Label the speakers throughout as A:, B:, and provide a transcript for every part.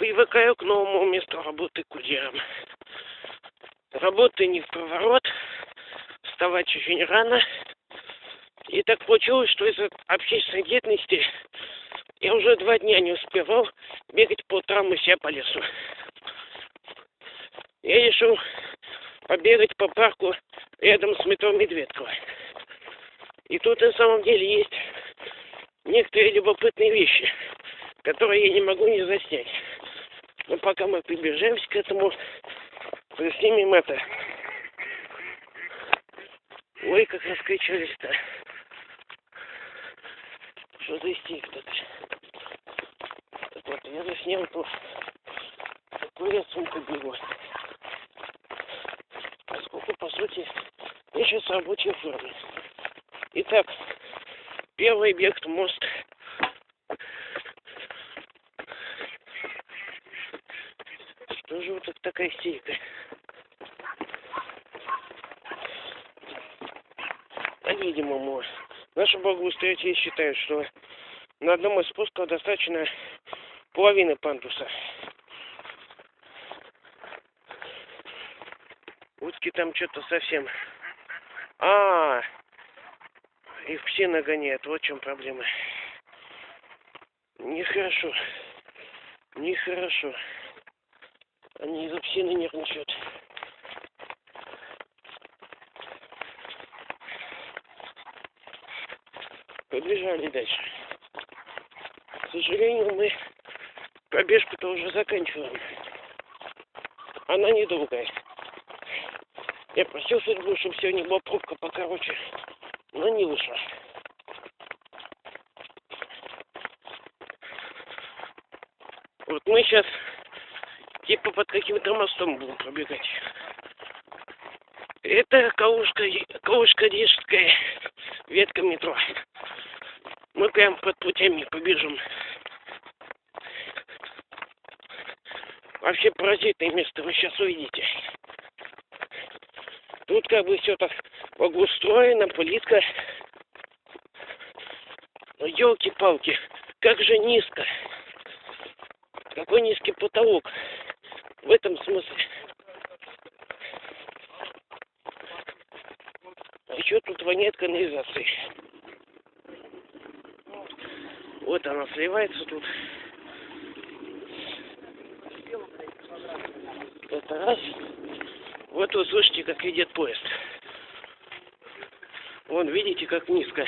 A: привыкаю к новому месту работы курьером. Работы не в проворот, вставать очень рано. И так получилось, что из-за общественной деятельности я уже два дня не успевал бегать по утрам и себя по лесу. Я решил побегать по парку рядом с метро Медведково. И тут на самом деле есть некоторые любопытные вещи, которые я не могу не заснять. Пока мы приближаемся к этому, заснимем это. Ой, как раскричались-то. Что за истерик тут? Так вот, я заснял тут такой я сумку бегу. Поскольку, по сути, я сейчас в рабочей форме. Итак, первый объект мост. Что же вот такая истерика? По-видимому, наши благоустроители считают, что на одном из спусков достаточно половины пандуса. Утки там что-то совсем... А, -а, -а. их все нагоняют. Вот в чем проблема. Нехорошо. Нехорошо. Они из-за псины нервничают. Побежали дальше. К сожалению, мы пробежку-то уже заканчиваем. Она недолгая. Я просил судьбу, чтобы сегодня была пробка покороче, но не вышло. Вот мы сейчас типа под каким-то мостом будем пробегать. Это Калужка, Калужка Рижская ветка метро. Мы прям под путями побежим. Вообще паразитное место вы сейчас увидите. Тут как бы все так благоустроено, плитка. Но елки-палки, как же низко. Какой низкий потолок. В этом смысле. А еще тут воняет канализацией. Вот она сливается тут. Это раз. Вот вы слышите, как идет поезд. Вон, видите, как низко.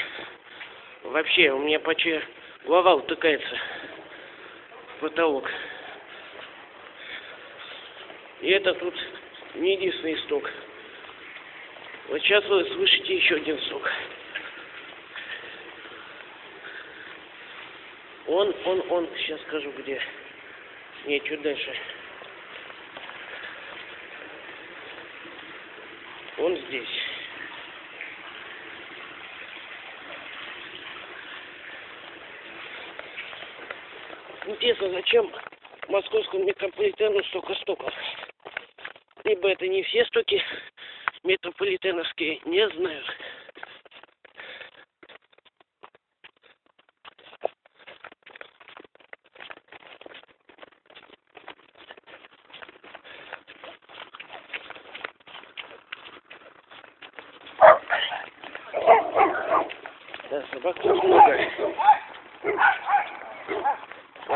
A: Вообще, у меня почти голова утыкается в потолок. И это тут не единственный стук. Вот сейчас вы слышите еще один стук. Он, он, он, сейчас скажу где. Не, чуть дальше. Он здесь. Интересно, зачем московскому метрополитену столько стоков? Либо это не все стоки метрополитеновские, не знаю. Да, собак тут много.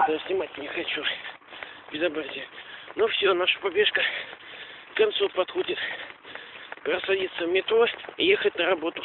A: Я снимать не хочу. Безобразие. Ну все, наша побежка к концу подходит. Пора садиться в метро и ехать на работу.